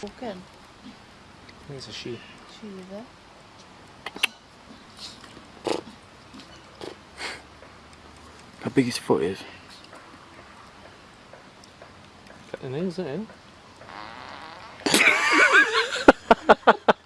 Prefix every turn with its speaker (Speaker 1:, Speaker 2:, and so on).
Speaker 1: Walk.
Speaker 2: I think it's a she.
Speaker 1: She is.
Speaker 3: How big his foot is?
Speaker 2: Got the nails in.